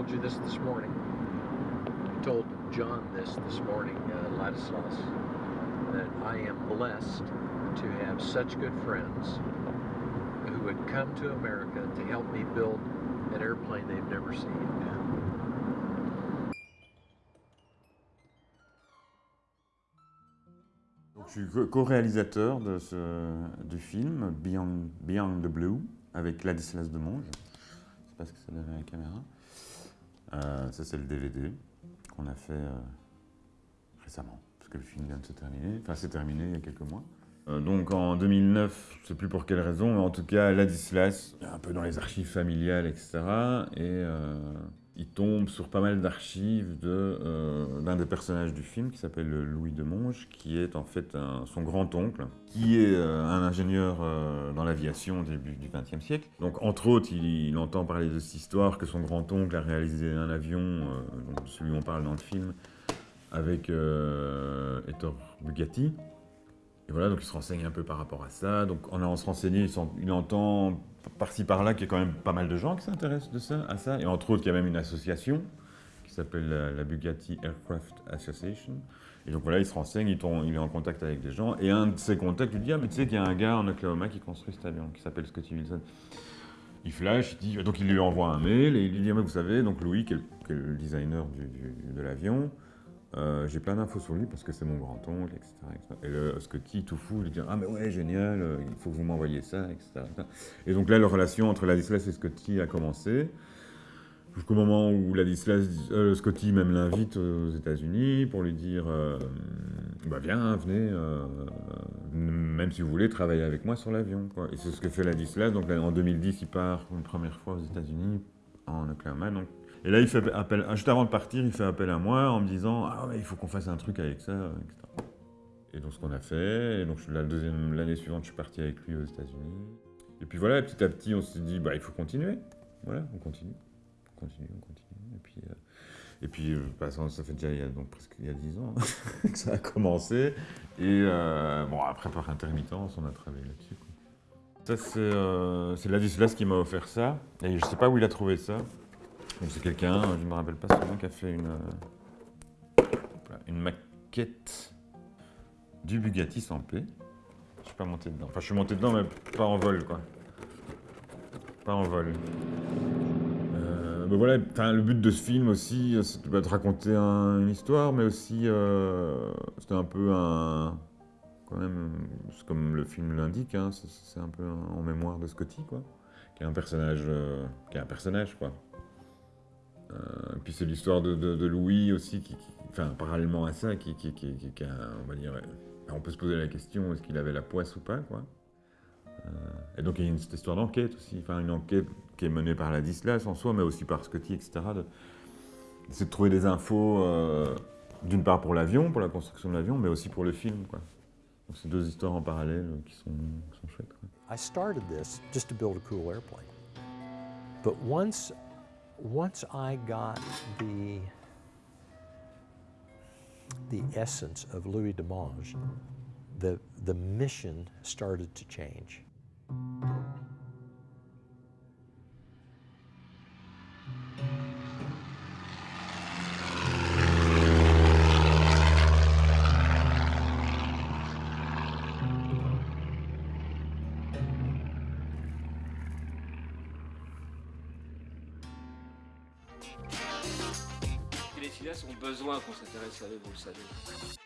told you this this morning. I told John this this morning, uh, Ladislas, that I am blessed to have such good friends who would come to America to help me build an airplane they've never seen. Je suis co-réalisateur de ce, du film Beyond, Beyond the Blue avec Ladislas Demonge. Je ne sais pas ce que ça donne à la caméra. Euh, ça, c'est le DVD qu'on a fait euh, récemment, parce que le film vient de se terminer. Enfin, c'est terminé il y a quelques mois. Euh, donc en 2009, je ne sais plus pour quelle raison, mais en tout cas, Ladislas, un peu dans les archives familiales, etc. Et il tombe sur pas mal d'archives d'un des personnages du film qui s'appelle Louis de Monge, qui est en fait son grand-oncle, qui est un ingénieur dans l'aviation au début du XXe siècle. Donc entre autres, il, entend parler de cette histoire que son grand-oncle a réalisé un avion, celui on parle dans le film, avec Ettore Bugatti. Et voilà, donc il se renseigne un peu par rapport à ça. Donc en allant se renseigner, il, entend par-ci par-là qu'il y a quand même pas mal de gens qui s'intéressent à ça. Et entre autres, il y a même une association qui s'appelle la, Bugatti Aircraft Association. Et donc voilà, il se renseigne, il, il, est en contact avec des gens. Et un de ses contacts lui dit, ah mais tu sais qu'il y a un gars en Oklahoma qui construit cet avion, qui s'appelle Scotty Wilson. Il flash, il dit, donc il lui envoie un mail et il lui dit, ah, mais vous savez, donc Louis, qui est le, designer de l'avion, euh, j'ai plein d'infos sur lui parce que c'est mon grand-oncle, etc., Et le Scotty, tout fou, lui dit Ah, mais ouais, génial, euh, il faut que vous m'envoyiez ça, etc., Et donc là, la relation entre Ladislas et Scotty a commencé. Jusqu'au moment où Ladislas, euh, Scotty même l'invite aux États-Unis pour lui dire Bah, viens, venez, même si vous voulez travailler avec moi sur l'avion. Et c'est ce que fait Ladislas. Donc en 2010, il part une première fois aux États-Unis, en Oklahoma. Et là, il fait appel, juste avant de partir, il fait appel à moi en me disant Ah, mais il faut qu'on fasse un truc avec ça, etc. Et donc, ce qu'on a fait, et donc la l'année suivante, je suis parti avec lui aux États-Unis. Et puis voilà, petit à petit, on s'est dit Bah, il faut continuer. Voilà, on continue. On continue, on continue. Et puis, euh, et puis euh, bah, ça, fait déjà donc, presque il y a 10 ans que ça a commencé. Et euh, bon, après, par intermittence, on a travaillé là-dessus. Ça, c'est Ladislas qui m'a offert ça. Et je sais pas où il a trouvé ça c'est quelqu'un, je ne me rappelle pas son nom, qui a fait une, euh, une maquette du Bugatti sans paix. Je suis pas monté dedans. Enfin, je suis monté dedans, mais pas en vol, quoi. Pas en vol. Euh, ben voilà, le but de ce film aussi, c'était de raconter une histoire, mais aussi, euh, c'était un peu un... Quand même, comme le film l'indique, hein, c'est un peu en mémoire de Scotty, quoi. Qui est un personnage, qui est un personnage, quoi. Euh, puis c'est l'histoire de, Louis aussi, enfin, parallèlement à ça, qui, on va dire, on peut se poser la question, est-ce qu'il avait la poisse ou pas, quoi. Euh, et donc il y a une, cette histoire d'enquête aussi, enfin une enquête qui est menée par la Dislas en soi, mais aussi par Scotty, etc. C'est de trouver des infos, euh, d'une part pour l'avion, pour la construction de l'avion, mais aussi pour le film, quoi. Donc c'est deux histoires en parallèle qui sont, qui sont chouettes. Quoi. I started this just to build a cool airplane. But once once I got the the essence of Louis Demange, the, the mission started to change. Les filles ont besoin qu'on s'intéresse à eux, vous le savez.